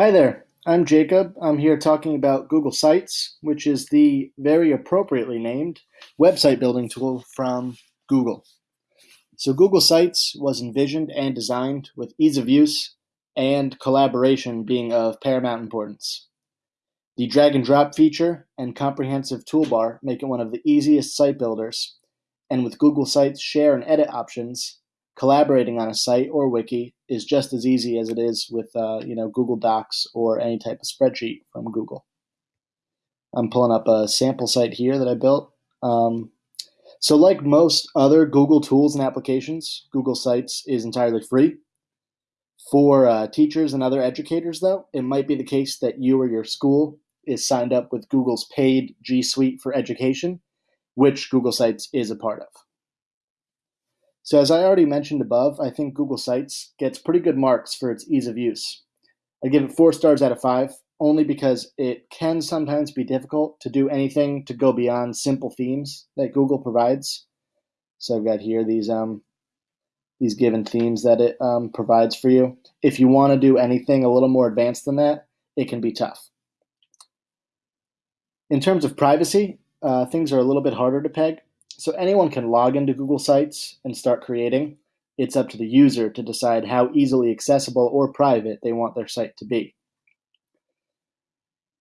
Hi there, I'm Jacob. I'm here talking about Google Sites, which is the very appropriately named website building tool from Google. So, Google Sites was envisioned and designed with ease of use and collaboration being of paramount importance. The drag and drop feature and comprehensive toolbar make it one of the easiest site builders, and with Google Sites share and edit options, collaborating on a site or wiki is just as easy as it is with uh, you know Google Docs or any type of spreadsheet from Google. I'm pulling up a sample site here that I built. Um, so, like most other Google tools and applications, Google Sites is entirely free. For uh, teachers and other educators, though, it might be the case that you or your school is signed up with Google's paid G Suite for Education, which Google Sites is a part of. So as I already mentioned above, I think Google Sites gets pretty good marks for its ease of use. I give it four stars out of five, only because it can sometimes be difficult to do anything to go beyond simple themes that Google provides. So I've got here these um, these given themes that it um, provides for you. If you want to do anything a little more advanced than that, it can be tough. In terms of privacy, uh, things are a little bit harder to peg. So anyone can log into Google Sites and start creating. It's up to the user to decide how easily accessible or private they want their site to be.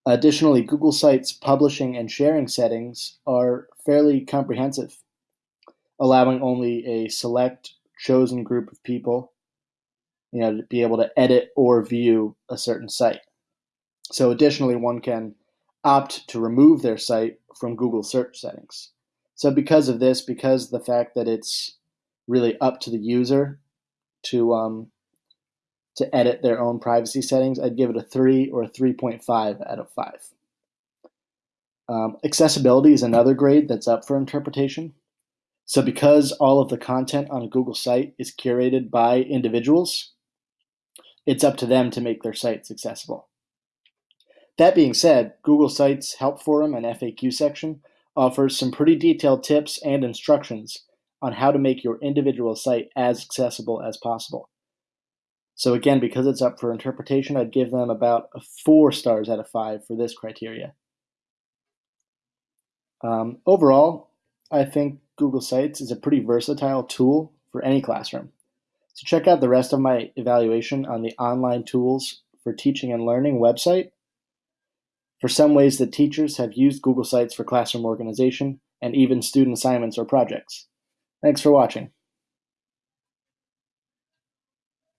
Additionally, Google Sites publishing and sharing settings are fairly comprehensive, allowing only a select chosen group of people you know, to be able to edit or view a certain site. So additionally, one can opt to remove their site from Google search settings. So because of this, because the fact that it's really up to the user to um, to edit their own privacy settings, I'd give it a three or a 3.5 out of five. Um, accessibility is another grade that's up for interpretation. So because all of the content on a Google site is curated by individuals, it's up to them to make their sites accessible. That being said, Google Sites Help Forum and FAQ section offers some pretty detailed tips and instructions on how to make your individual site as accessible as possible. So again, because it's up for interpretation, I'd give them about four stars out of five for this criteria. Um, overall, I think Google Sites is a pretty versatile tool for any classroom. So check out the rest of my evaluation on the online tools for teaching and learning website for some ways that teachers have used Google Sites for classroom organization and even student assignments or projects. Thanks for watching.